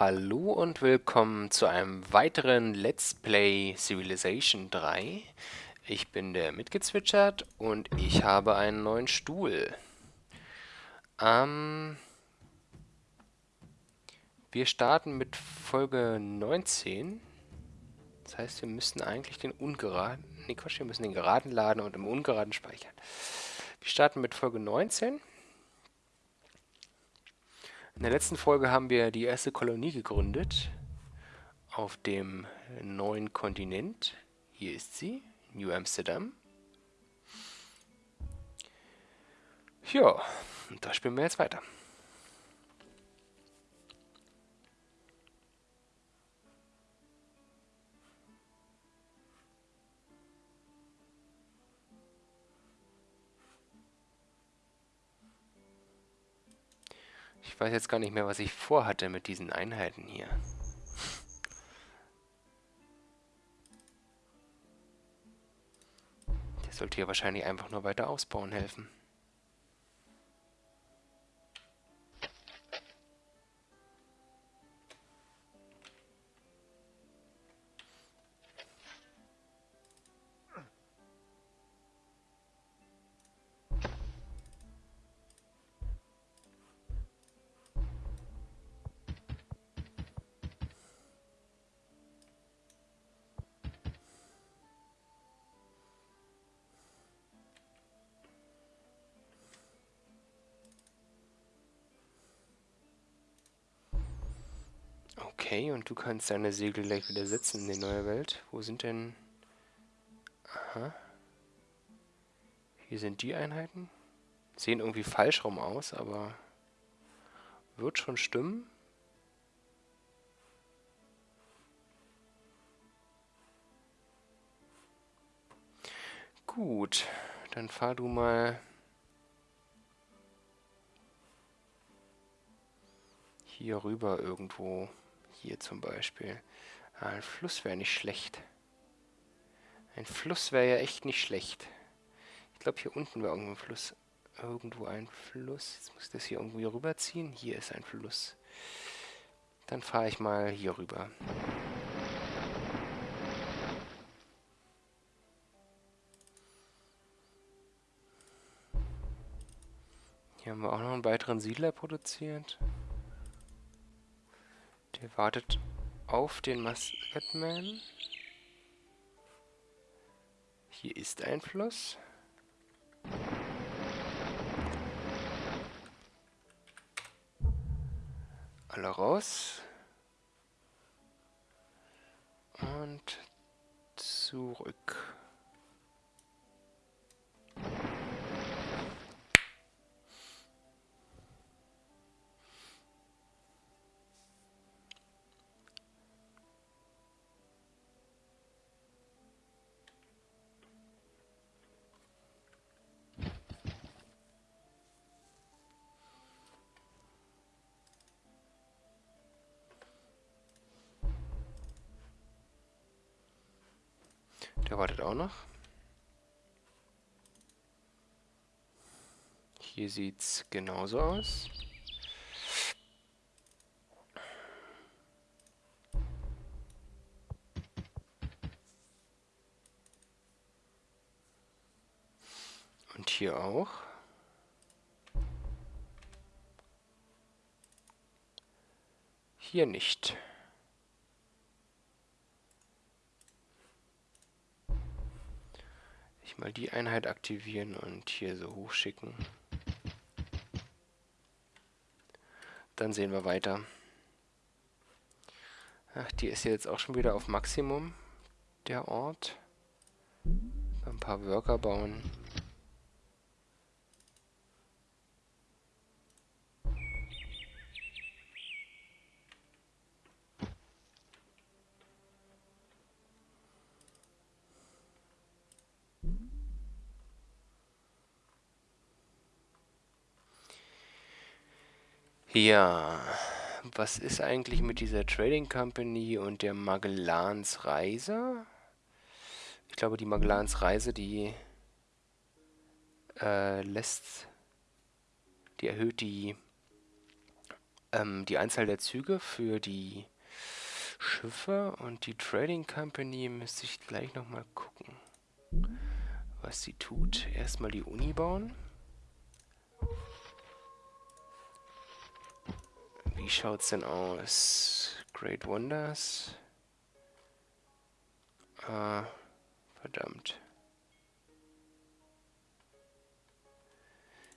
Hallo und willkommen zu einem weiteren Let's Play Civilization 3. Ich bin der mitgezwitschert und ich habe einen neuen Stuhl. Ähm, wir starten mit Folge 19. Das heißt, wir müssen eigentlich den ungeraden... Ne, Quatsch, wir müssen den geraden laden und im ungeraden speichern. Wir starten mit Folge 19. In der letzten Folge haben wir die erste Kolonie gegründet auf dem neuen Kontinent. Hier ist sie, New Amsterdam. Ja, da spielen wir jetzt weiter. Ich weiß jetzt gar nicht mehr, was ich vorhatte mit diesen Einheiten hier. Der sollte hier wahrscheinlich einfach nur weiter ausbauen helfen. Okay, und du kannst deine Segel gleich wieder setzen in die neue Welt. Wo sind denn... Aha. Hier sind die Einheiten. Sehen irgendwie falsch rum aus, aber... Wird schon stimmen. Gut, dann fahr du mal... Hier rüber irgendwo. Hier zum Beispiel. Ein Fluss wäre nicht schlecht. Ein Fluss wäre ja echt nicht schlecht. Ich glaube, hier unten wäre irgendwo ein Fluss. Irgendwo ein Fluss. Jetzt muss ich das hier irgendwie rüberziehen. Hier ist ein Fluss. Dann fahre ich mal hier rüber. Hier haben wir auch noch einen weiteren Siedler produziert. Der wartet auf den Musketman. Hier ist ein Fluss. Alle raus. Und zurück. Auch noch. Hier sieht es genauso aus. Und hier auch. Hier nicht. Ich mal die Einheit aktivieren und hier so hochschicken. Dann sehen wir weiter. Ach, die ist jetzt auch schon wieder auf Maximum, der Ort. Ein paar Worker bauen. Ja, was ist eigentlich mit dieser Trading Company und der Magellans Reise? Ich glaube, die Magellans Reise, die äh, lässt, die erhöht die ähm, die Anzahl der Züge für die Schiffe und die Trading Company müsste ich gleich nochmal gucken, was sie tut. Erstmal die Uni bauen. Wie schaut's denn aus? Great Wonders. Ah, verdammt.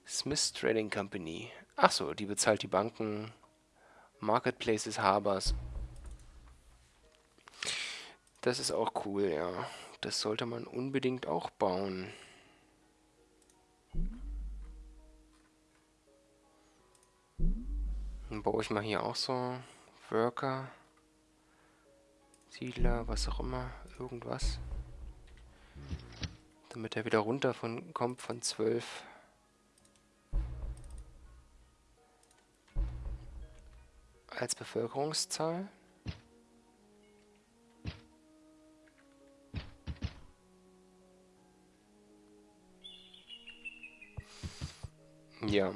Smith Trading Company. Achso, die bezahlt die Banken, Marketplaces, Harbors. Das ist auch cool, ja. Das sollte man unbedingt auch bauen. Dann baue ich mal hier auch so Worker, Siedler, was auch immer, irgendwas. Damit er wieder runter von, kommt von 12 als Bevölkerungszahl. Ja.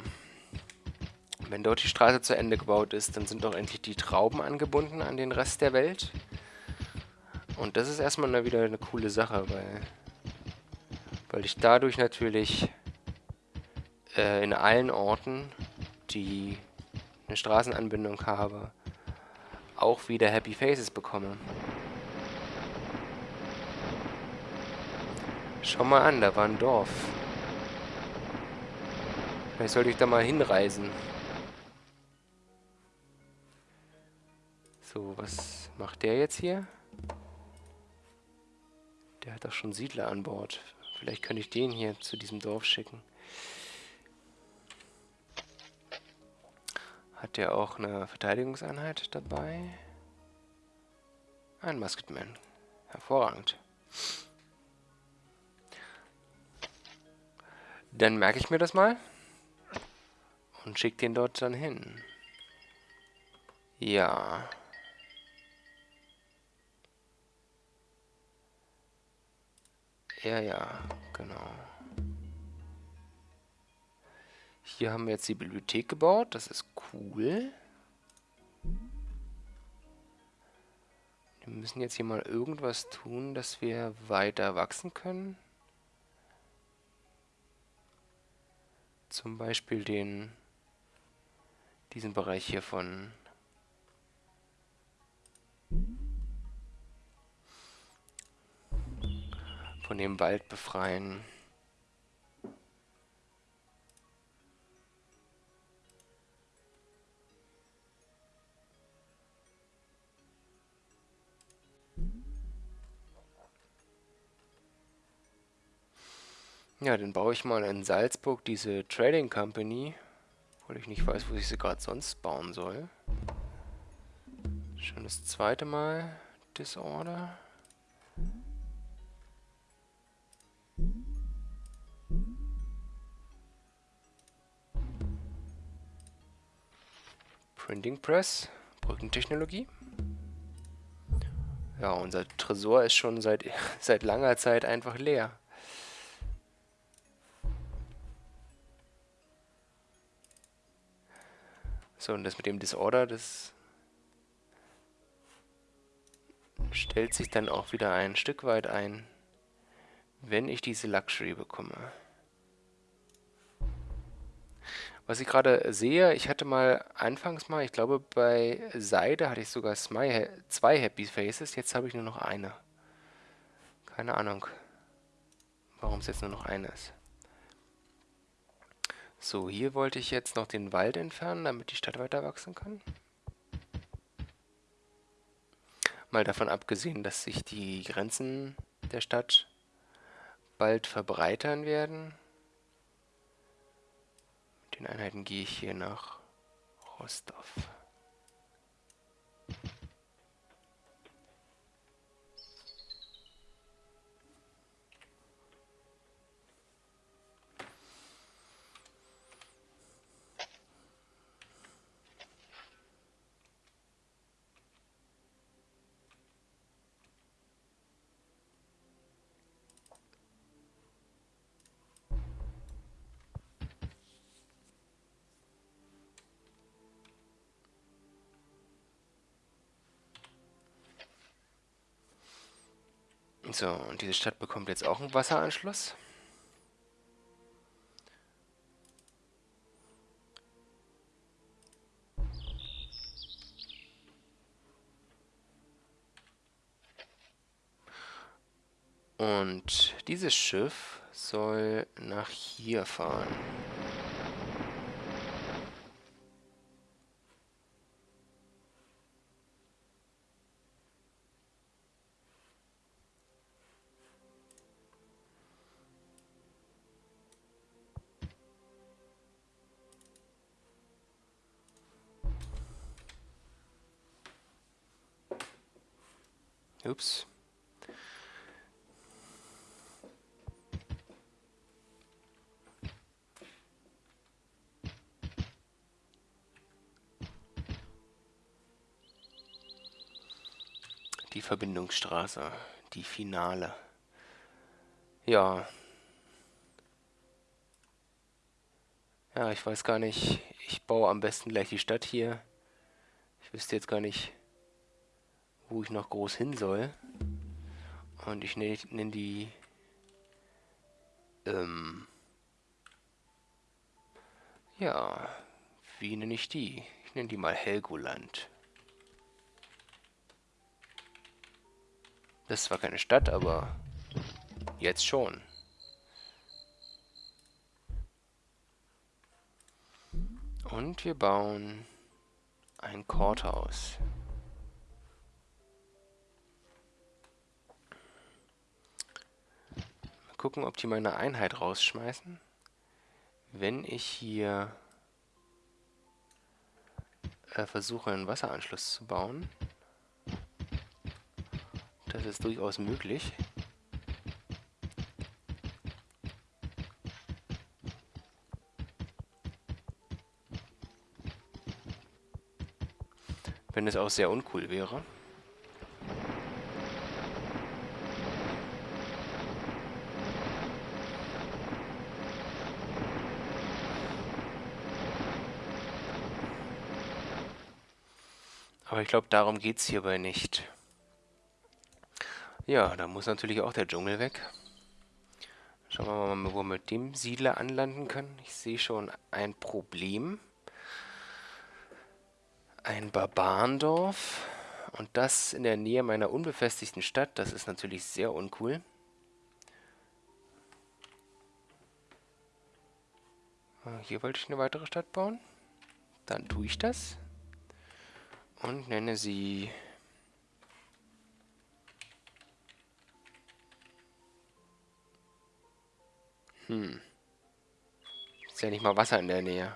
Wenn dort die Straße zu Ende gebaut ist, dann sind doch endlich die Trauben angebunden an den Rest der Welt. Und das ist erstmal wieder eine coole Sache, weil, weil ich dadurch natürlich äh, in allen Orten, die eine Straßenanbindung habe, auch wieder Happy Faces bekomme. Schau mal an, da war ein Dorf. Vielleicht sollte ich da mal hinreisen. So, was macht der jetzt hier? Der hat doch schon Siedler an Bord. Vielleicht könnte ich den hier zu diesem Dorf schicken. Hat der auch eine Verteidigungseinheit dabei? Ein Musketman. Hervorragend. Dann merke ich mir das mal und schicke den dort dann hin. Ja. Ja, ja, genau. Hier haben wir jetzt die Bibliothek gebaut. Das ist cool. Wir müssen jetzt hier mal irgendwas tun, dass wir weiter wachsen können. Zum Beispiel den diesen Bereich hier von von dem Wald befreien. Ja, dann baue ich mal in Salzburg diese Trading Company, weil ich nicht weiß, wo ich sie gerade sonst bauen soll. Schon das zweite Mal Disorder. Printing Press, Brückentechnologie. Ja, unser Tresor ist schon seit, seit langer Zeit einfach leer. So, und das mit dem Disorder, das stellt sich dann auch wieder ein Stück weit ein, wenn ich diese Luxury bekomme. Was ich gerade sehe, ich hatte mal anfangs mal, ich glaube bei Seide hatte ich sogar zwei Happy Faces, jetzt habe ich nur noch eine. Keine Ahnung, warum es jetzt nur noch eine ist. So, hier wollte ich jetzt noch den Wald entfernen, damit die Stadt weiter wachsen kann. Mal davon abgesehen, dass sich die Grenzen der Stadt bald verbreitern werden. Den Einheiten gehe ich hier nach Rostov. So, und diese Stadt bekommt jetzt auch einen Wasseranschluss. Und dieses Schiff soll nach hier fahren. Ups. Die Verbindungsstraße, die Finale. Ja. Ja, ich weiß gar nicht. Ich baue am besten gleich die Stadt hier. Ich wüsste jetzt gar nicht, wo ich noch groß hin soll. Und ich nenne nenn die... Ähm... Ja, wie nenne ich die? Ich nenne die mal Helgoland. Das ist zwar keine Stadt, aber jetzt schon. Und wir bauen ein Courthouse. Gucken, ob die meine Einheit rausschmeißen. Wenn ich hier äh, versuche, einen Wasseranschluss zu bauen. Das ist durchaus möglich. Wenn es auch sehr uncool wäre. Aber ich glaube, darum geht es hierbei nicht. Ja, da muss natürlich auch der Dschungel weg. Schauen wir mal, wo wir mit dem Siedler anlanden können. Ich sehe schon ein Problem. Ein Barbarendorf. Und das in der Nähe meiner unbefestigten Stadt. Das ist natürlich sehr uncool. Ah, hier wollte ich eine weitere Stadt bauen. Dann tue ich das. Und nenne sie Hm. Ist ja nicht mal Wasser in der Nähe.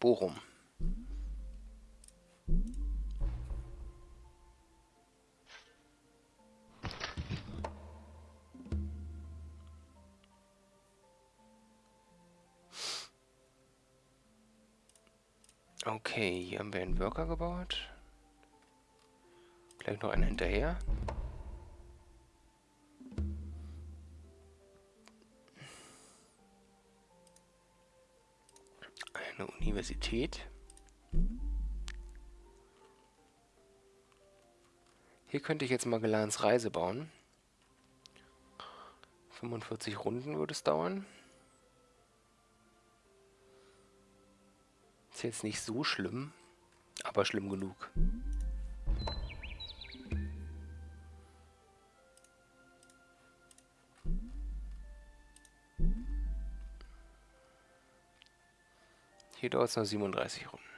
Bochum. Okay, hier haben wir einen Worker gebaut. Gleich noch einen hinterher. eine Universität. Hier könnte ich jetzt Magellans Reise bauen. 45 Runden würde es dauern. Ist jetzt nicht so schlimm, aber schlimm genug. Hier dauert es noch 37 Runden.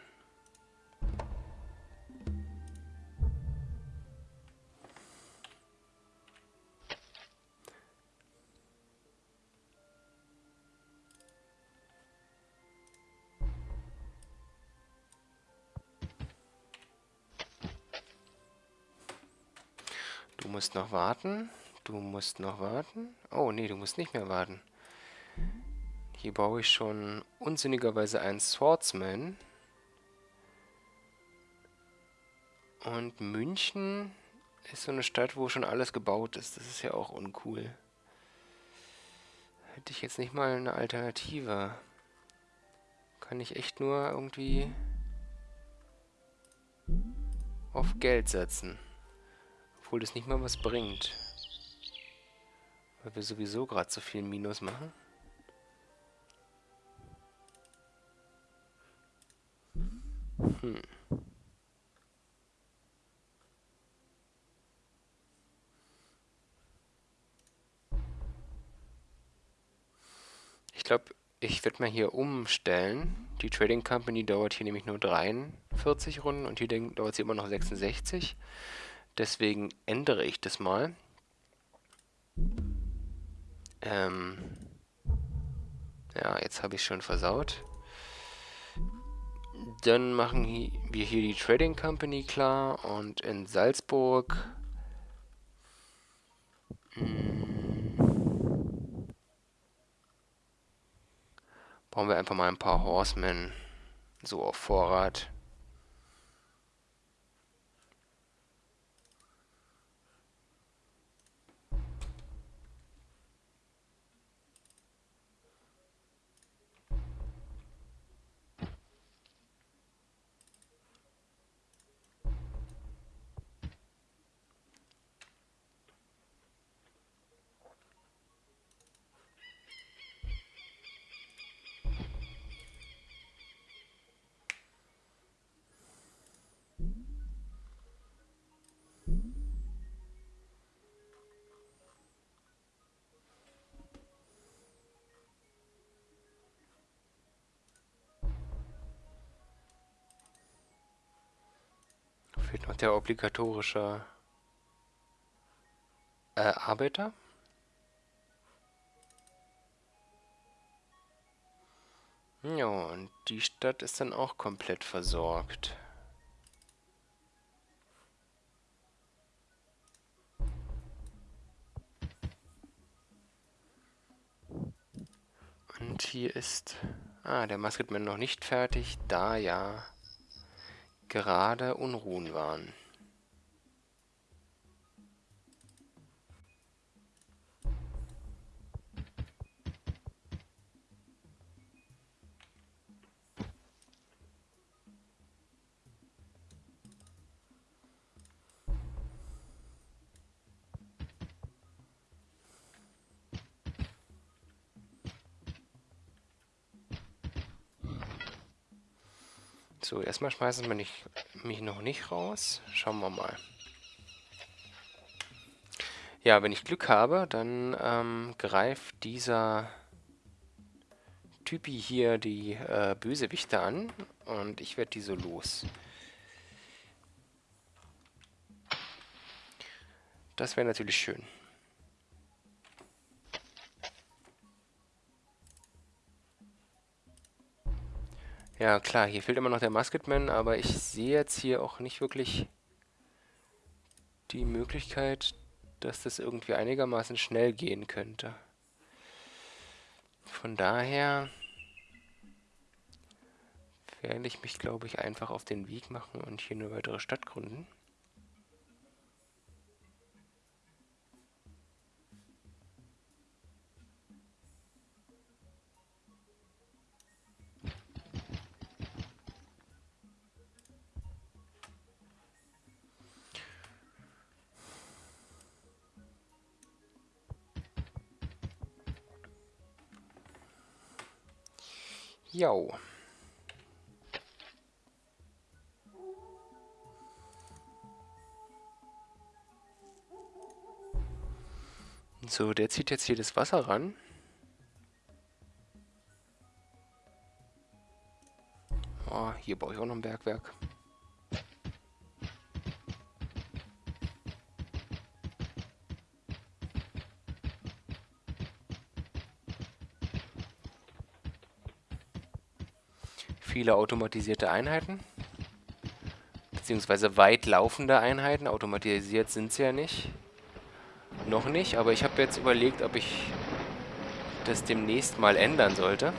Musst noch warten. Du musst noch warten. Oh, nee, du musst nicht mehr warten. Hier baue ich schon unsinnigerweise einen Swordsman. Und München ist so eine Stadt, wo schon alles gebaut ist. Das ist ja auch uncool. Hätte ich jetzt nicht mal eine Alternative. Kann ich echt nur irgendwie... auf Geld setzen. Obwohl das nicht mal was bringt. Weil wir sowieso gerade so viel Minus machen. Hm. Ich glaube, ich werde mal hier umstellen. Die Trading Company dauert hier nämlich nur 43 Runden und hier dauert sie immer noch 66. Deswegen ändere ich das mal. Ähm ja, jetzt habe ich schon versaut. Dann machen wir hier die Trading Company klar und in Salzburg hm, bauen wir einfach mal ein paar Horsemen so auf Vorrat. Fehlt noch der obligatorische äh, Arbeiter. Ja, und die Stadt ist dann auch komplett versorgt. Und hier ist... Ah, der Musketman noch nicht fertig, da ja gerade Unruhen waren. So, erstmal schmeißen wir nicht, mich noch nicht raus. Schauen wir mal. Ja, wenn ich Glück habe, dann ähm, greift dieser Typi hier die äh, Bösewichte an und ich werde die so los. Das wäre natürlich schön. Ja, klar, hier fehlt immer noch der Musketman, aber ich sehe jetzt hier auch nicht wirklich die Möglichkeit, dass das irgendwie einigermaßen schnell gehen könnte. Von daher werde ich mich, glaube ich, einfach auf den Weg machen und hier eine weitere Stadt gründen. Jo. So, der zieht jetzt hier das Wasser ran. Oh, hier baue ich auch noch ein Bergwerk. Viele automatisierte Einheiten. Beziehungsweise weit laufende Einheiten. Automatisiert sind sie ja nicht. Noch nicht, aber ich habe jetzt überlegt, ob ich das demnächst mal ändern sollte.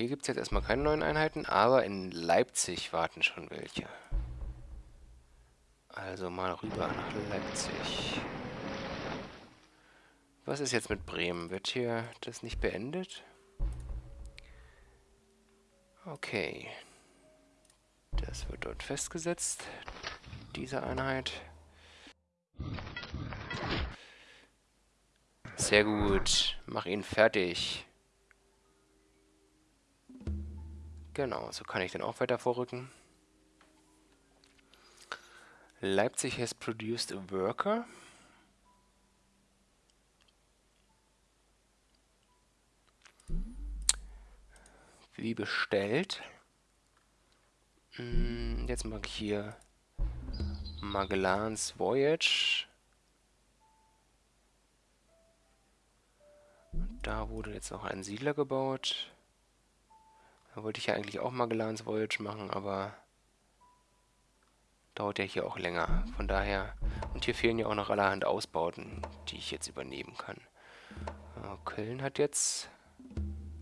Hier gibt es jetzt erstmal keine neuen Einheiten, aber in Leipzig warten schon welche. Also mal rüber nach Leipzig. Was ist jetzt mit Bremen? Wird hier das nicht beendet? Okay. Das wird dort festgesetzt, diese Einheit. Sehr gut. Mach ihn fertig. Genau, so kann ich dann auch weiter vorrücken. Leipzig has produced a worker. Wie bestellt. Hm, jetzt mache ich hier Magellans Voyage. Da wurde jetzt noch ein Siedler gebaut. Da wollte ich ja eigentlich auch Magellans Voyage machen, aber dauert ja hier auch länger. Von daher, und hier fehlen ja auch noch allerhand Ausbauten, die ich jetzt übernehmen kann. Köln hat jetzt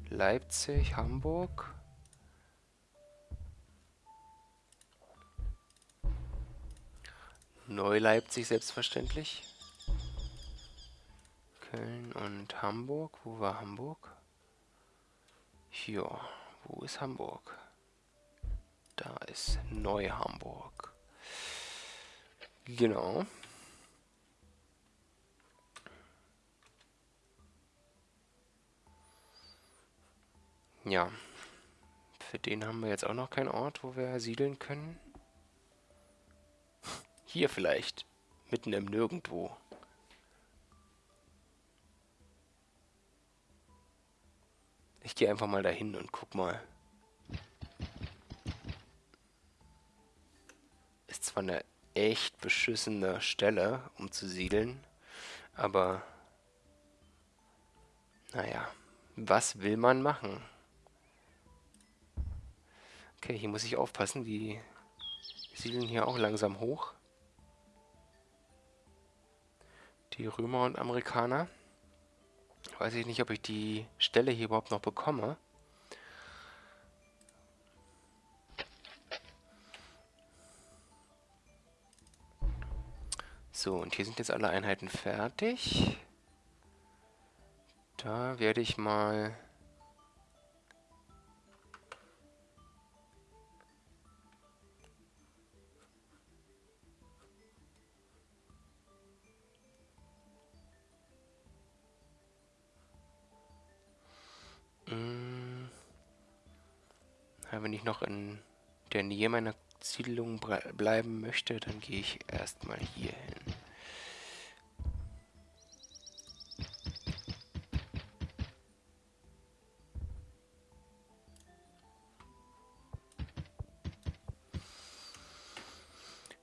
Leipzig, Hamburg. Neu-Leipzig selbstverständlich. Köln und Hamburg. Wo war Hamburg? Hier. Wo ist Hamburg? Da ist Neu-Hamburg. Genau. Ja. Für den haben wir jetzt auch noch keinen Ort, wo wir siedeln können. Hier vielleicht. Mitten im Nirgendwo. Ich gehe einfach mal dahin und guck mal. Ist zwar eine echt beschissene Stelle, um zu siedeln, aber naja, was will man machen? Okay, hier muss ich aufpassen, die siedeln hier auch langsam hoch. Die Römer und Amerikaner. Weiß ich nicht, ob ich die Stelle hier überhaupt noch bekomme. So, und hier sind jetzt alle Einheiten fertig. Da werde ich mal... wenn ich noch in der Nähe meiner Siedlung bleiben möchte, dann gehe ich erstmal hier hin.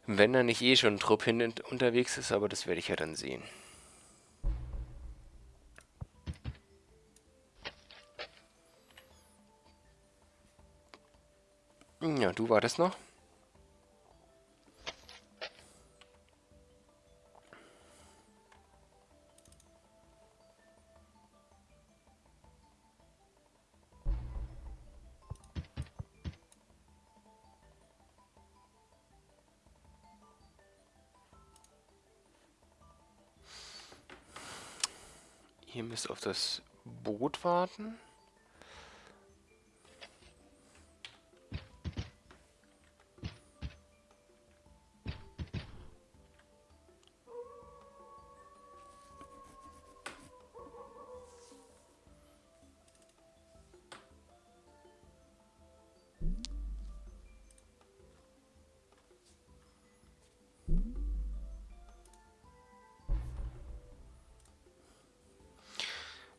Wenn da nicht eh schon ein Trupp hin unterwegs ist, aber das werde ich ja dann sehen. Du wartest noch. Ihr müsst auf das Boot warten.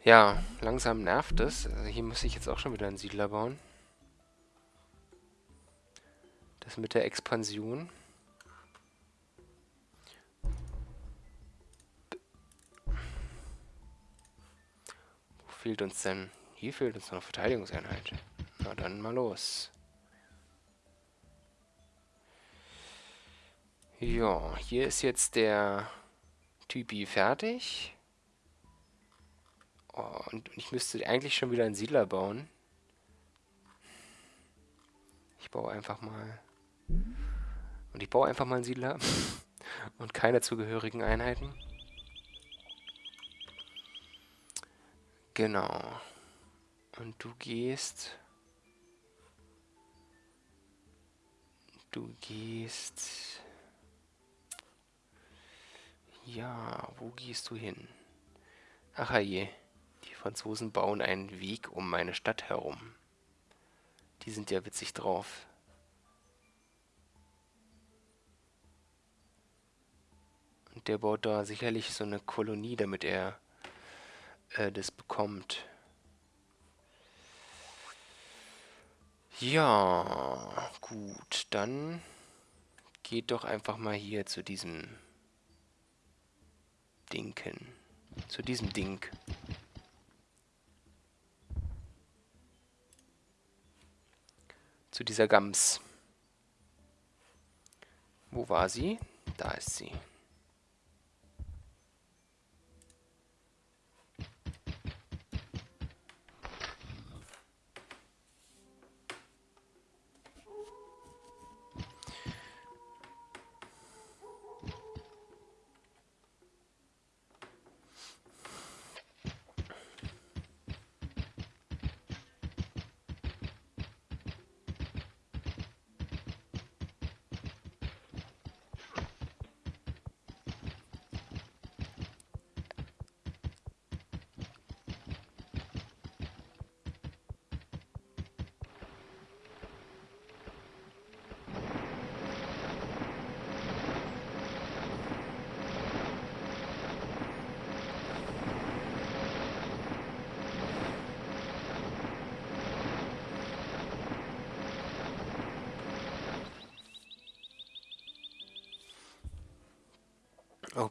Ja, langsam nervt es. Also hier muss ich jetzt auch schon wieder einen Siedler bauen. Das mit der Expansion. Wo fehlt uns denn? Hier fehlt uns noch eine Verteidigungseinheit. Na dann mal los. Ja, hier ist jetzt der Typi fertig. Oh, und ich müsste eigentlich schon wieder einen Siedler bauen. Ich baue einfach mal... Und ich baue einfach mal einen Siedler. Und keine zugehörigen Einheiten. Genau. Und du gehst... Du gehst... Ja, wo gehst du hin? Ach je, Franzosen bauen einen Weg um meine Stadt herum. Die sind ja witzig drauf. Und der baut da sicherlich so eine Kolonie, damit er äh, das bekommt. Ja, gut, dann geht doch einfach mal hier zu diesem Dinken. Zu diesem Ding. Zu dieser Gams. Wo war sie? Da ist sie.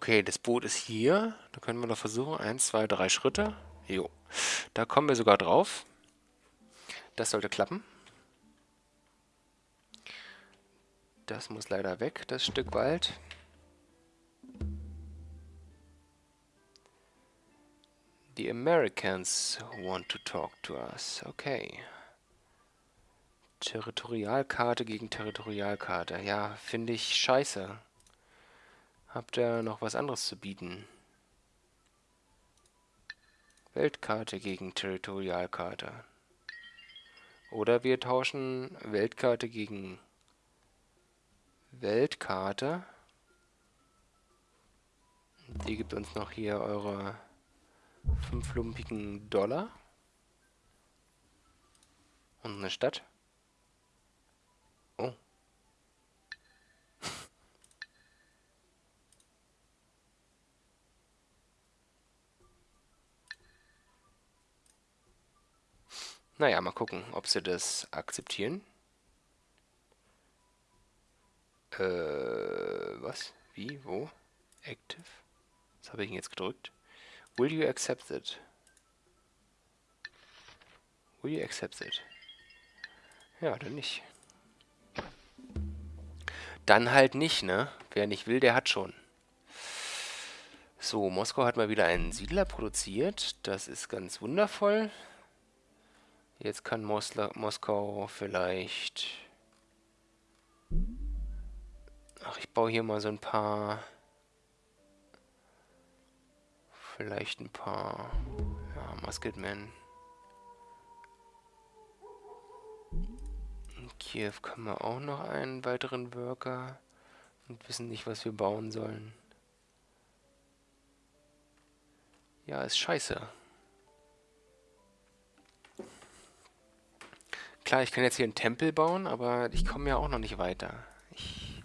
Okay, das Boot ist hier. Da können wir noch versuchen. Eins, zwei, drei Schritte. Jo. Da kommen wir sogar drauf. Das sollte klappen. Das muss leider weg, das Stück Wald. The Americans want to talk to us. Okay. Territorialkarte gegen Territorialkarte. Ja, finde ich scheiße. Habt ihr noch was anderes zu bieten? Weltkarte gegen Territorialkarte. Oder wir tauschen Weltkarte gegen Weltkarte. Die gibt uns noch hier eure fünf lumpigen Dollar. Und eine Stadt. Oh. Naja, mal gucken, ob sie das akzeptieren. Äh, was? Wie? Wo? Active? Was habe ich denn jetzt gedrückt? Will you accept it? Will you accept it? Ja, dann nicht. Dann halt nicht, ne? Wer nicht will, der hat schon. So, Moskau hat mal wieder einen Siedler produziert. Das ist ganz wundervoll. Jetzt kann Mosla Moskau vielleicht... Ach, ich baue hier mal so ein paar... Vielleicht ein paar... Ja, Musketmen. In Kiew können wir auch noch einen weiteren Worker und wissen nicht, was wir bauen sollen. Ja, ist scheiße. Klar, ich kann jetzt hier einen Tempel bauen, aber ich komme ja auch noch nicht weiter. Ich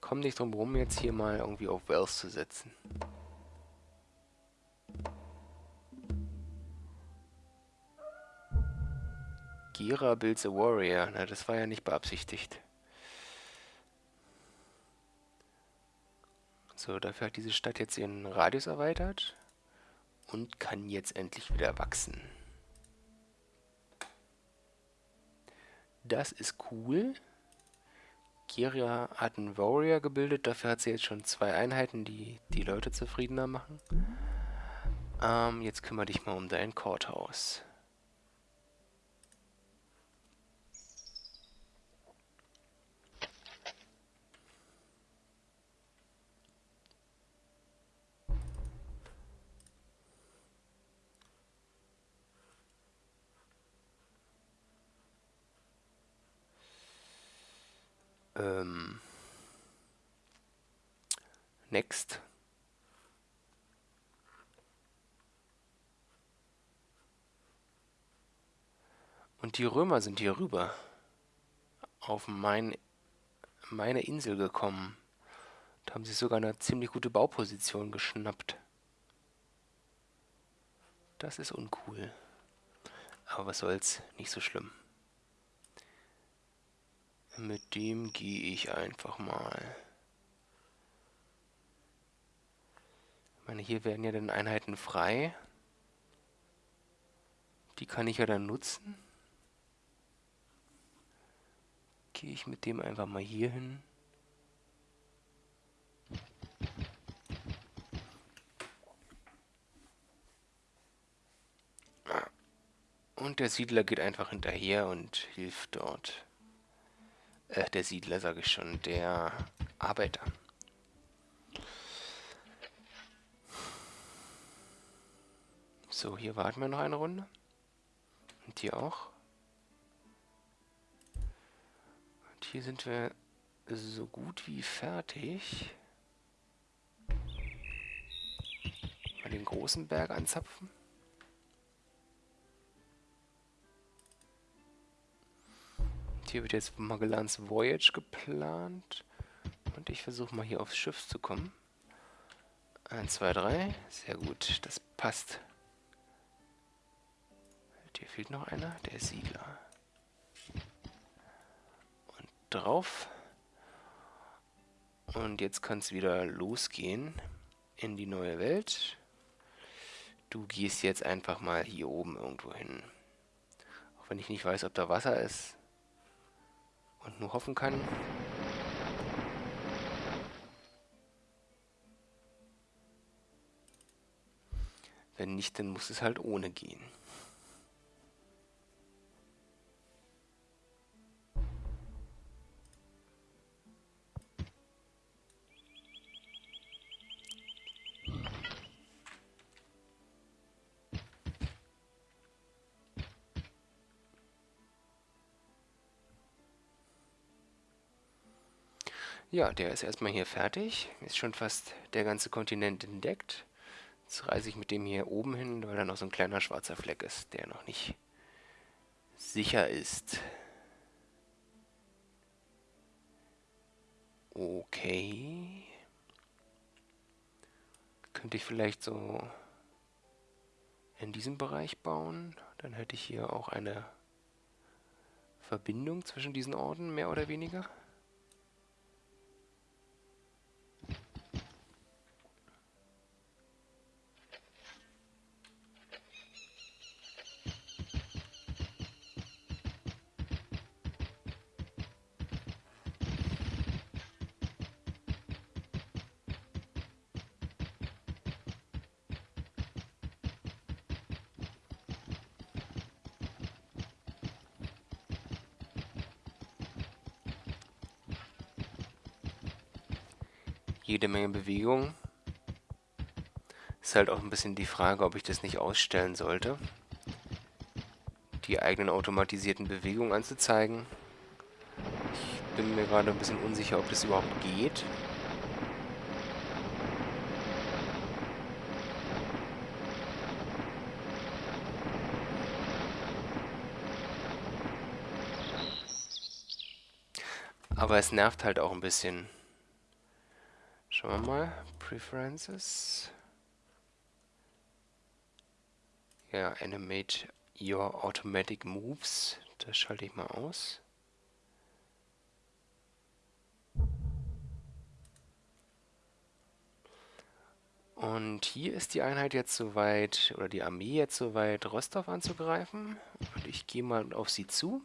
komme nicht drum rum, jetzt hier mal irgendwie auf Wells zu setzen. Gira builds a warrior. Na, das war ja nicht beabsichtigt. So, dafür hat diese Stadt jetzt ihren Radius erweitert und kann jetzt endlich wieder wachsen. Das ist cool. Kiria hat einen Warrior gebildet, dafür hat sie jetzt schon zwei Einheiten, die die Leute zufriedener machen. Ähm, jetzt kümmere dich mal um dein Courthouse. Ähm. Next. Und die Römer sind hier rüber. Auf mein, meine Insel gekommen. Da haben sie sogar eine ziemlich gute Bauposition geschnappt. Das ist uncool. Aber was soll's, nicht so schlimm. Mit dem gehe ich einfach mal. Ich meine, hier werden ja dann Einheiten frei. Die kann ich ja dann nutzen. Gehe ich mit dem einfach mal hier hin. Und der Siedler geht einfach hinterher und hilft dort. Äh, der Siedler sage ich schon, der Arbeiter. So, hier warten wir noch eine Runde. Und hier auch. Und hier sind wir so gut wie fertig. Mal den großen Berg anzapfen. Hier wird jetzt Magellans Voyage geplant. Und ich versuche mal hier aufs Schiff zu kommen. 1, 2, 3. Sehr gut, das passt. Hier fehlt noch einer, der Siedler. Und drauf. Und jetzt kann es wieder losgehen in die neue Welt. Du gehst jetzt einfach mal hier oben irgendwo hin. Auch wenn ich nicht weiß, ob da Wasser ist und nur hoffen kann. Wenn nicht, dann muss es halt ohne gehen. Ja, der ist erstmal hier fertig. Ist schon fast der ganze Kontinent entdeckt. Jetzt reise ich mit dem hier oben hin, weil da noch so ein kleiner schwarzer Fleck ist, der noch nicht sicher ist. Okay. Könnte ich vielleicht so in diesem Bereich bauen. Dann hätte ich hier auch eine Verbindung zwischen diesen Orten, mehr oder weniger. Jede Menge Bewegung. Ist halt auch ein bisschen die Frage, ob ich das nicht ausstellen sollte. Die eigenen automatisierten Bewegungen anzuzeigen. Ich bin mir gerade ein bisschen unsicher, ob das überhaupt geht. Aber es nervt halt auch ein bisschen. Schauen wir mal. Preferences. Ja, animate your automatic moves. Das schalte ich mal aus. Und hier ist die Einheit jetzt soweit, oder die Armee jetzt soweit, Rostov anzugreifen. Und ich gehe mal auf sie zu.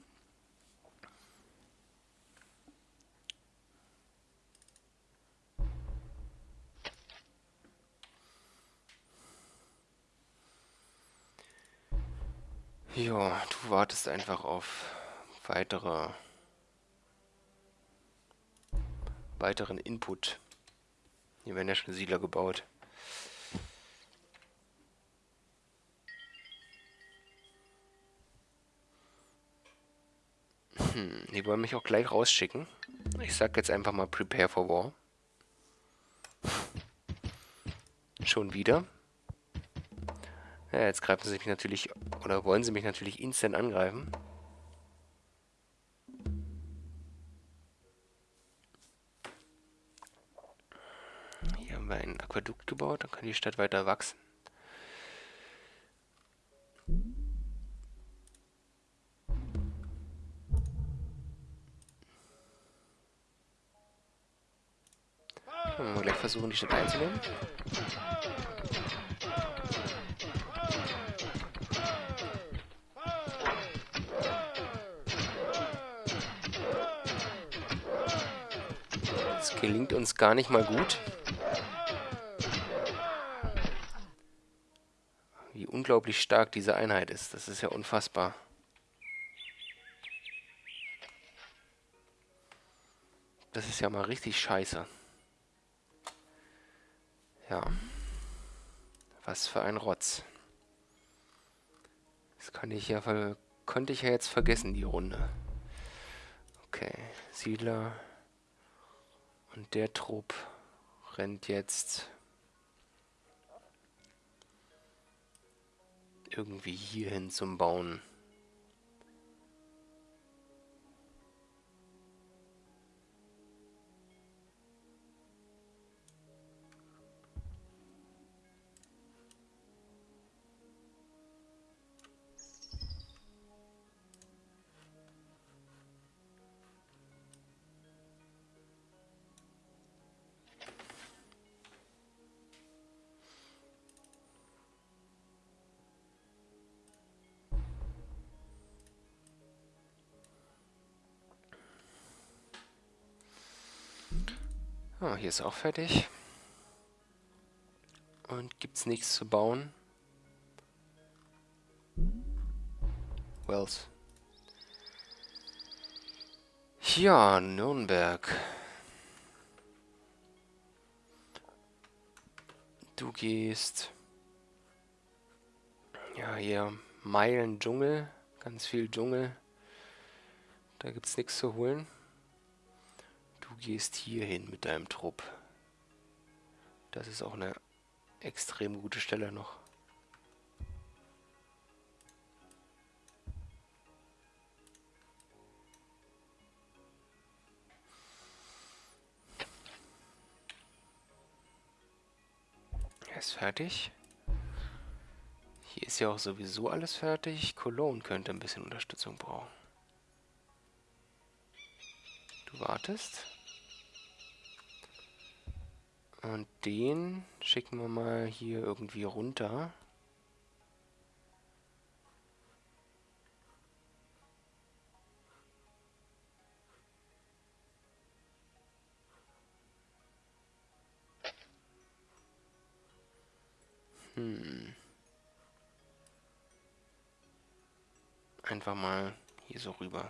Ja, wartest einfach auf weitere weiteren Input. Hier werden ja schon Siedler gebaut. Hm, die wollen mich auch gleich rausschicken. Ich sag jetzt einfach mal Prepare for War. Schon wieder. Ja, jetzt greifen sie mich natürlich, oder wollen sie mich natürlich instant angreifen. Hier haben wir ein Aquädukt gebaut, dann kann die Stadt weiter wachsen. Können wir gleich versuchen, die Stadt einzunehmen. Gelingt uns gar nicht mal gut. Wie unglaublich stark diese Einheit ist. Das ist ja unfassbar. Das ist ja mal richtig scheiße. Ja. Was für ein Rotz. Das kann ich ja konnte ich ja jetzt vergessen, die Runde. Okay, Siedler. Und der Trupp rennt jetzt irgendwie hierhin zum Bauen. Ah, hier ist auch fertig. Und gibt's nichts zu bauen? Wells. Ja, Nürnberg. Du gehst... Ja, hier Meilen Dschungel. Ganz viel Dschungel. Da gibt's nichts zu holen. Gehst hier hin mit deinem Trupp. Das ist auch eine extrem gute Stelle noch. Er ist fertig. Hier ist ja auch sowieso alles fertig. Cologne könnte ein bisschen Unterstützung brauchen. Du wartest. Und den schicken wir mal hier irgendwie runter. Hm. Einfach mal hier so rüber.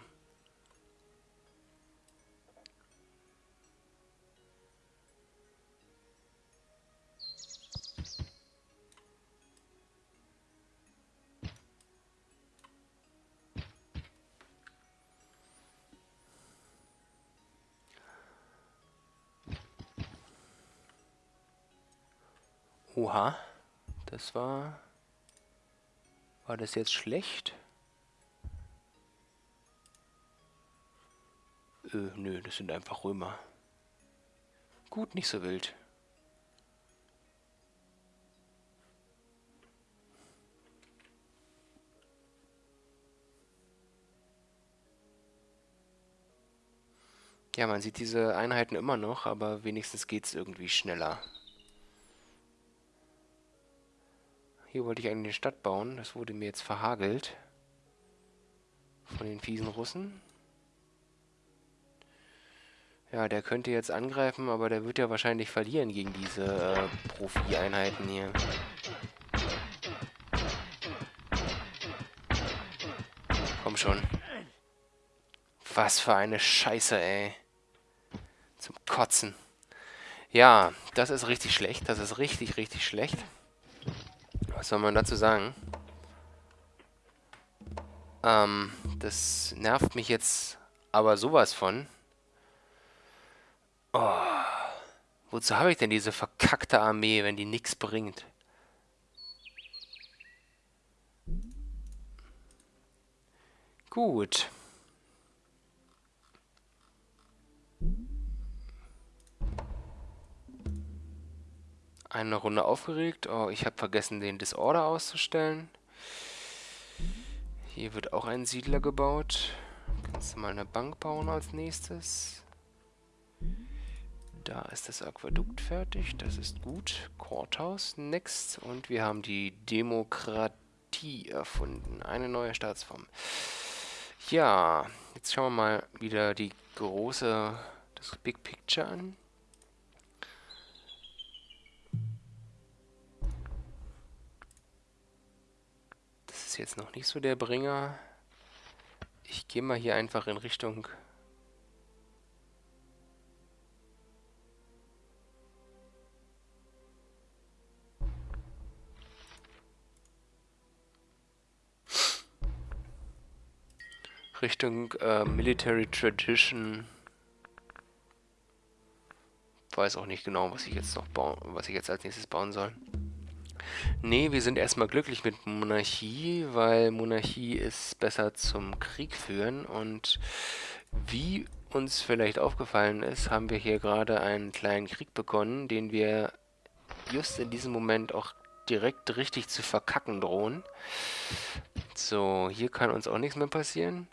Oha. Das war... War das jetzt schlecht? Äh, nö, das sind einfach Römer. Gut, nicht so wild. Ja, man sieht diese Einheiten immer noch, aber wenigstens geht es irgendwie schneller. Hier wollte ich eigentlich eine Stadt bauen. Das wurde mir jetzt verhagelt. Von den fiesen Russen. Ja, der könnte jetzt angreifen, aber der wird ja wahrscheinlich verlieren gegen diese äh, Profi-Einheiten hier. Komm schon. Was für eine Scheiße, ey. Zum Kotzen. Ja, das ist richtig schlecht. Das ist richtig, richtig schlecht was soll man dazu sagen? Ähm, das nervt mich jetzt aber sowas von. Oh, wozu habe ich denn diese verkackte Armee, wenn die nichts bringt? Gut. Eine Runde aufgeregt. Oh, ich habe vergessen, den Disorder auszustellen. Hier wird auch ein Siedler gebaut. Kannst du mal eine Bank bauen als nächstes. Da ist das Aquädukt fertig. Das ist gut. Courthouse next. Und wir haben die Demokratie erfunden. Eine neue Staatsform. Ja, jetzt schauen wir mal wieder die große, das Big Picture an. Ist jetzt noch nicht so der Bringer. Ich gehe mal hier einfach in Richtung... Richtung äh, Military Tradition. Weiß auch nicht genau, was ich jetzt noch bauen, was ich jetzt als nächstes bauen soll. Nee, wir sind erstmal glücklich mit Monarchie, weil Monarchie ist besser zum Krieg führen und wie uns vielleicht aufgefallen ist, haben wir hier gerade einen kleinen Krieg begonnen, den wir just in diesem Moment auch direkt richtig zu verkacken drohen. So, hier kann uns auch nichts mehr passieren.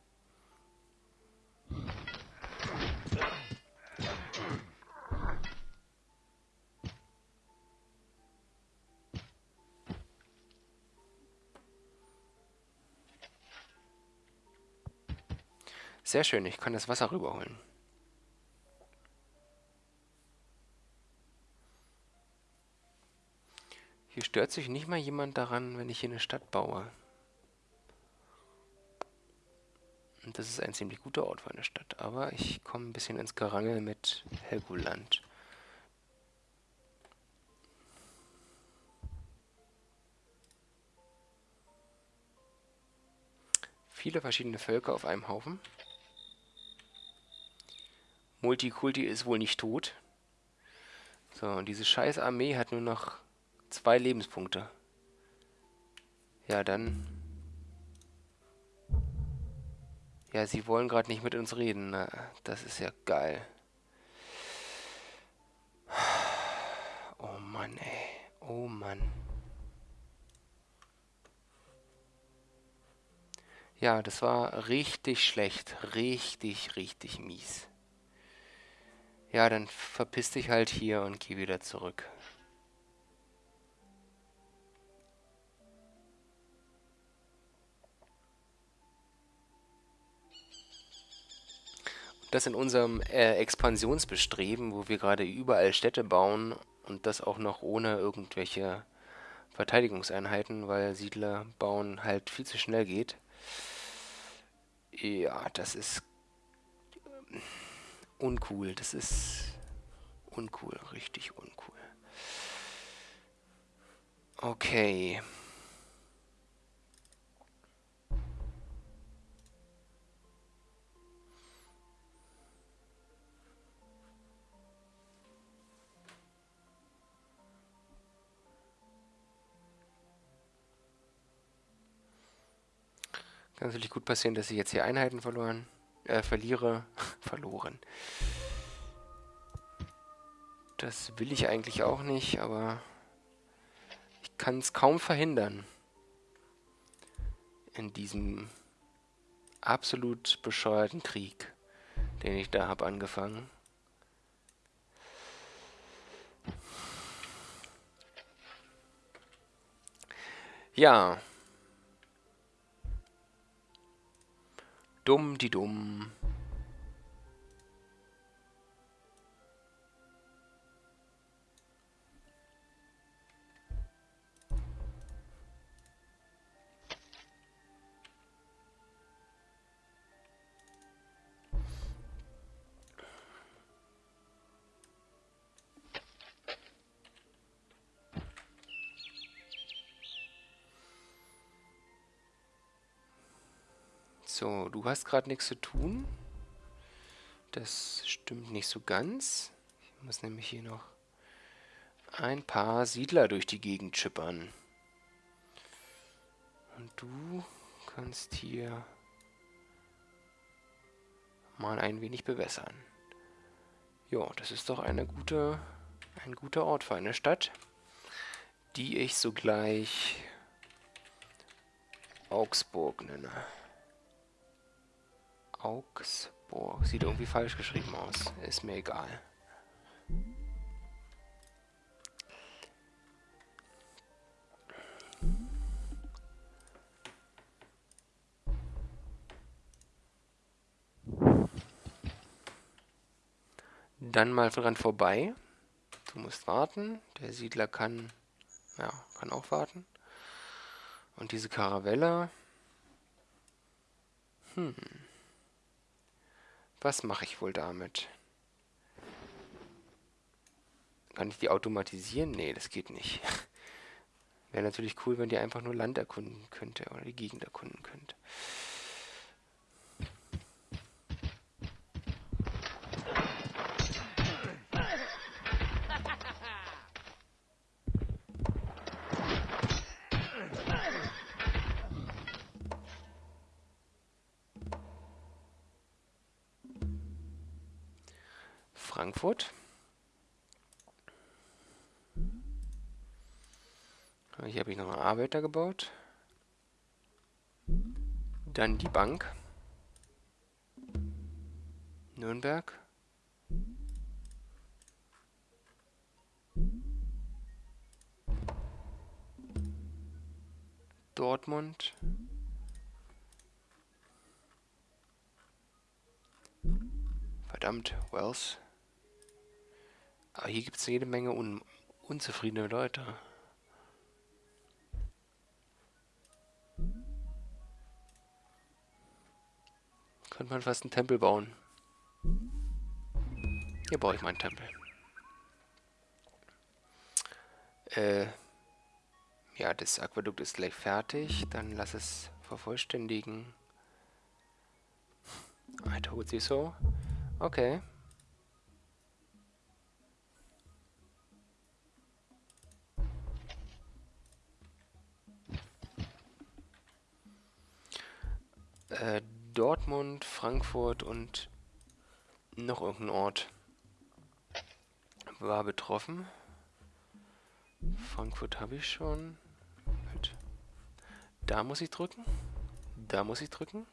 Sehr schön, ich kann das Wasser rüberholen. Hier stört sich nicht mal jemand daran, wenn ich hier eine Stadt baue. Und das ist ein ziemlich guter Ort für eine Stadt. Aber ich komme ein bisschen ins Gerangel mit Helgoland. Viele verschiedene Völker auf einem Haufen. Multikulti ist wohl nicht tot. So, und diese scheiß Armee hat nur noch zwei Lebenspunkte. Ja, dann... Ja, sie wollen gerade nicht mit uns reden. Na, das ist ja geil. Oh Mann, ey. Oh Mann. Ja, das war richtig schlecht. Richtig, richtig mies. Ja, dann verpiss dich halt hier und geh wieder zurück. Das in unserem äh, Expansionsbestreben, wo wir gerade überall Städte bauen und das auch noch ohne irgendwelche Verteidigungseinheiten, weil Siedler bauen halt viel zu schnell geht. Ja, das ist uncool. Das ist uncool, richtig uncool. Okay. Kann natürlich gut passieren, dass ich jetzt hier Einheiten verloren äh, verliere, verloren. Das will ich eigentlich auch nicht, aber ich kann es kaum verhindern. In diesem absolut bescheuerten Krieg, den ich da habe angefangen. Ja. Dumm die dumm. Du hast gerade nichts zu tun. Das stimmt nicht so ganz. Ich muss nämlich hier noch ein paar Siedler durch die Gegend schippern. Und du kannst hier mal ein wenig bewässern. Jo, das ist doch eine gute, ein guter Ort für eine Stadt, die ich sogleich Augsburg nenne. Augsburg. Sieht irgendwie falsch geschrieben aus. Ist mir egal. Dann mal dran vorbei. Du musst warten. Der Siedler kann, ja, kann auch warten. Und diese Karavelle. Hm. Was mache ich wohl damit? Kann ich die automatisieren? Nee, das geht nicht. Wäre natürlich cool, wenn die einfach nur Land erkunden könnte oder die Gegend erkunden könnte. Frankfurt. Hier habe ich noch einen Arbeiter gebaut. Dann die Bank. Nürnberg. Dortmund. Verdammt, Wells. Aber hier gibt es jede Menge un unzufriedene Leute. Könnte man fast einen Tempel bauen. Hier baue ich meinen Tempel. Äh, ja, das Aquädukt ist gleich fertig. Dann lass es vervollständigen. I told you so. Okay. Äh, Dortmund, Frankfurt und noch irgendein Ort war betroffen. Frankfurt habe ich schon. Halt. Da muss ich drücken. Da muss ich drücken.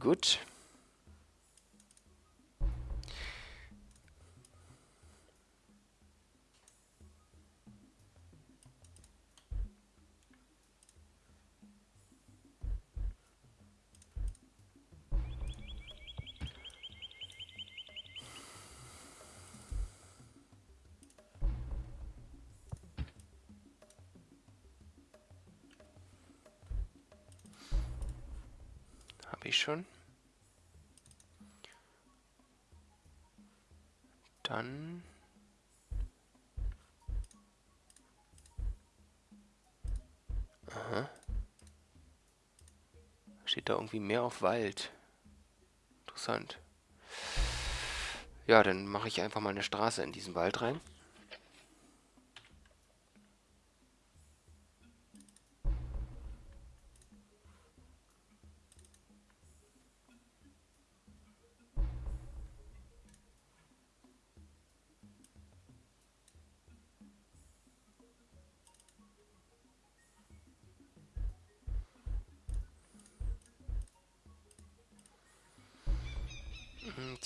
Gut. Schon. Dann... Aha. Steht da irgendwie mehr auf Wald. Interessant. Ja, dann mache ich einfach mal eine Straße in diesen Wald rein.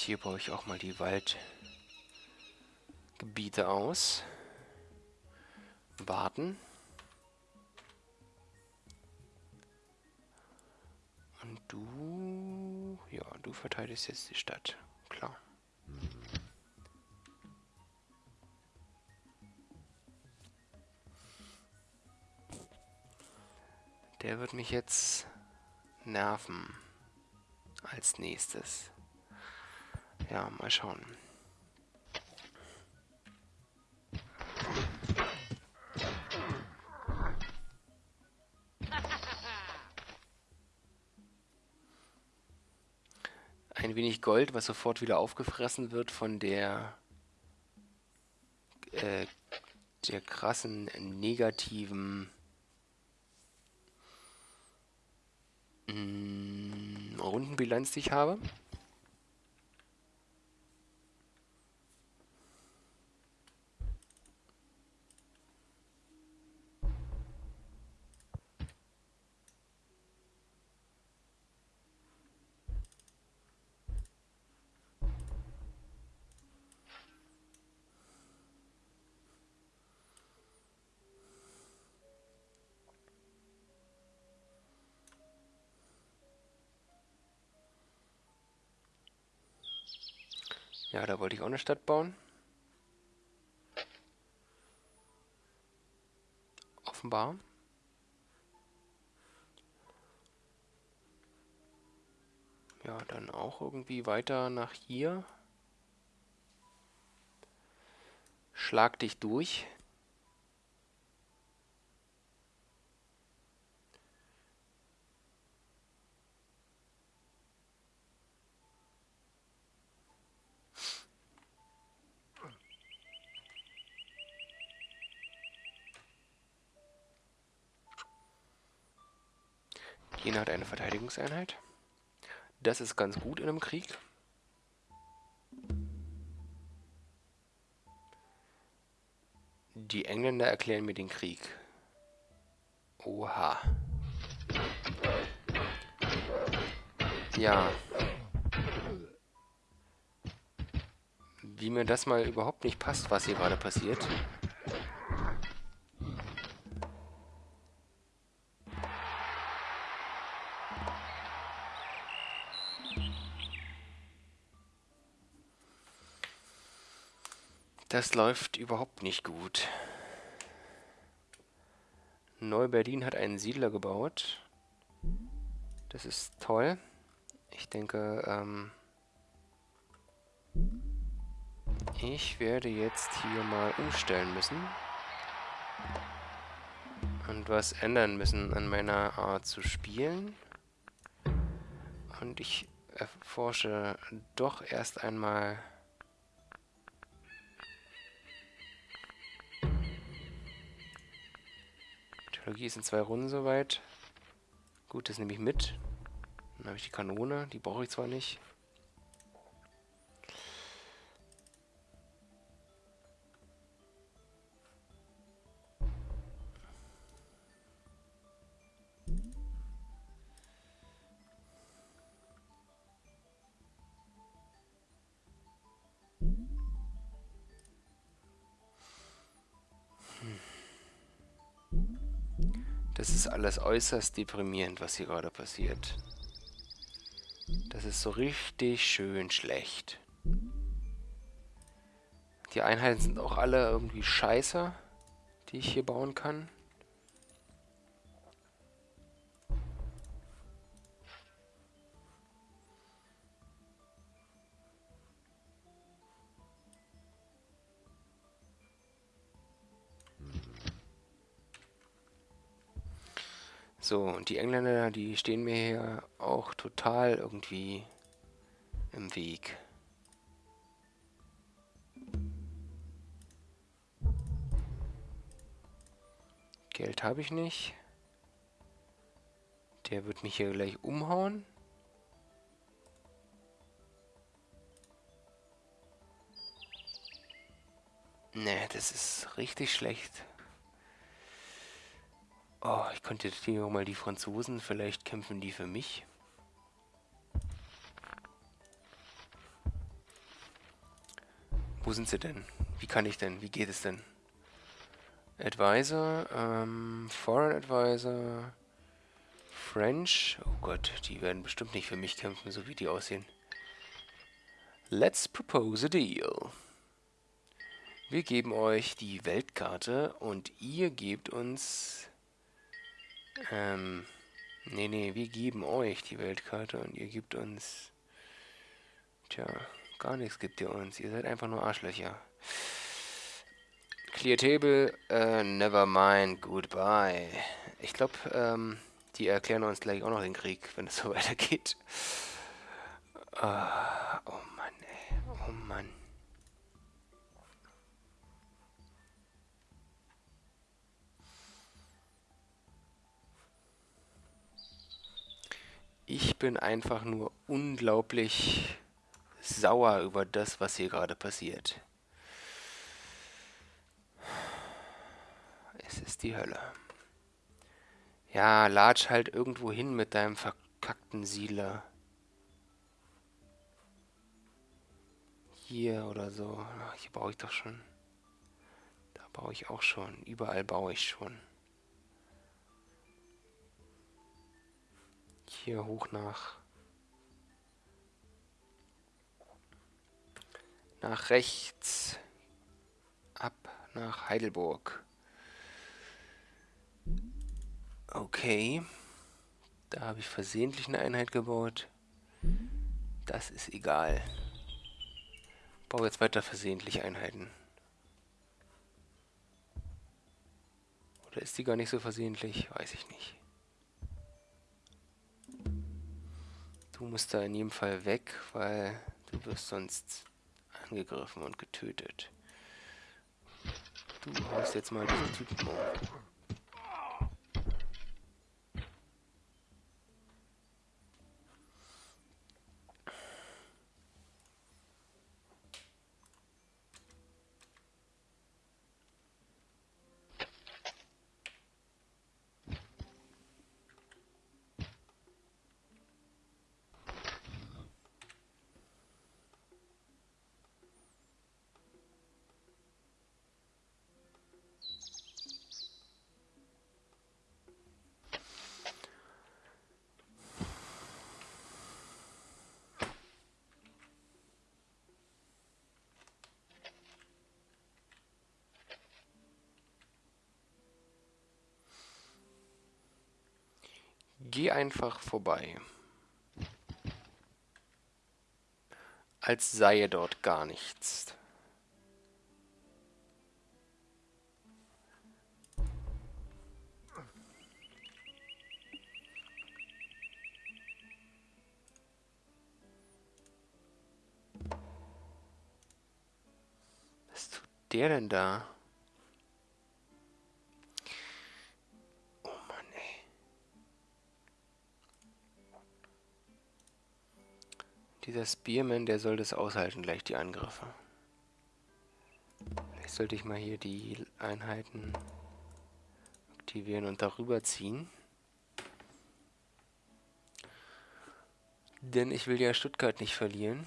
Hier baue ich auch mal die Waldgebiete aus. Warten. Und du... Ja, du verteidigst jetzt die Stadt. Klar. Der wird mich jetzt nerven als nächstes. Ja, mal schauen. Ein wenig Gold, was sofort wieder aufgefressen wird von der äh, der krassen negativen mh, Rundenbilanz, die ich habe. Da wollte ich auch eine Stadt bauen. Offenbar. Ja, dann auch irgendwie weiter nach hier. Schlag dich durch. Jena hat eine Verteidigungseinheit. Das ist ganz gut in einem Krieg. Die Engländer erklären mir den Krieg. Oha. Ja. Wie mir das mal überhaupt nicht passt, was hier gerade passiert. Das läuft überhaupt nicht gut. Neu-Berlin hat einen Siedler gebaut. Das ist toll. Ich denke, ähm ich werde jetzt hier mal umstellen müssen. Und was ändern müssen an meiner Art zu spielen. Und ich erforsche doch erst einmal Technologie ist in zwei Runden soweit. Gut, das nehme ich mit. Dann habe ich die Kanone, die brauche ich zwar nicht. Alles äußerst deprimierend, was hier gerade passiert. Das ist so richtig schön schlecht. Die Einheiten sind auch alle irgendwie scheiße, die ich hier bauen kann. So, und die Engländer, die stehen mir hier auch total irgendwie im Weg. Geld habe ich nicht. Der wird mich hier gleich umhauen. Ne, das ist richtig schlecht. Oh, ich könnte hier mal die Franzosen, vielleicht kämpfen die für mich. Wo sind sie denn? Wie kann ich denn? Wie geht es denn? Advisor, ähm, Foreign Advisor, French. Oh Gott, die werden bestimmt nicht für mich kämpfen, so wie die aussehen. Let's propose a deal. Wir geben euch die Weltkarte und ihr gebt uns ähm, nee, nee, wir geben euch die Weltkarte und ihr gebt uns... Tja, gar nichts gibt ihr uns. Ihr seid einfach nur Arschlöcher. Clear Table, uh, never mind, goodbye. Ich glaube, ähm, die erklären uns gleich auch noch den Krieg, wenn es so weitergeht. Uh, oh Mann, ey. Oh Mann. Ich bin einfach nur unglaublich sauer über das, was hier gerade passiert. Es ist die Hölle. Ja, latsch halt irgendwo hin mit deinem verkackten Siedler. Hier oder so. Hier baue ich doch schon. Da baue ich auch schon. Überall baue ich schon. Hier hoch nach... Nach rechts. Ab nach Heidelburg. Okay. Da habe ich versehentlich eine Einheit gebaut. Das ist egal. Ich baue jetzt weiter versehentlich Einheiten. Oder ist die gar nicht so versehentlich? Weiß ich nicht. Du musst da in jedem Fall weg, weil du wirst sonst angegriffen und getötet. Du haust jetzt mal diesen Typen um. Geh einfach vorbei. Als sei dort gar nichts. Was tut der denn da? Dieser Spearman, der soll das aushalten, gleich die Angriffe. Vielleicht sollte ich mal hier die Einheiten aktivieren und darüber ziehen. Denn ich will ja Stuttgart nicht verlieren.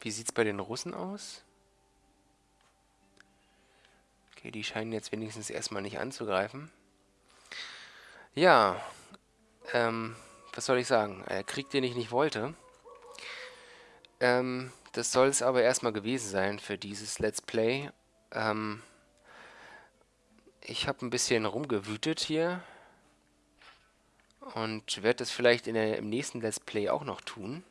Wie sieht es bei den Russen aus? Okay, die scheinen jetzt wenigstens erstmal nicht anzugreifen. Ja, ähm, was soll ich sagen? Äh, Krieg, den ich nicht wollte. Ähm, das soll es aber erstmal gewesen sein für dieses Let's Play. Ähm, ich habe ein bisschen rumgewütet hier. Und werde das vielleicht in der, im nächsten Let's Play auch noch tun.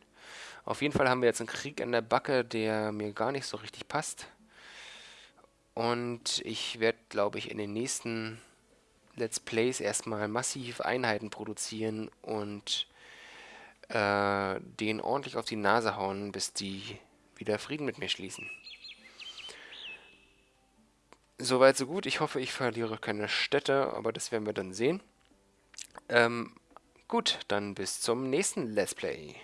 Auf jeden Fall haben wir jetzt einen Krieg in der Backe, der mir gar nicht so richtig passt. Und ich werde, glaube ich, in den nächsten Let's Plays erstmal massiv Einheiten produzieren und äh, denen ordentlich auf die Nase hauen, bis die wieder Frieden mit mir schließen. Soweit so gut. Ich hoffe, ich verliere keine Städte, aber das werden wir dann sehen. Ähm, gut, dann bis zum nächsten Let's Play.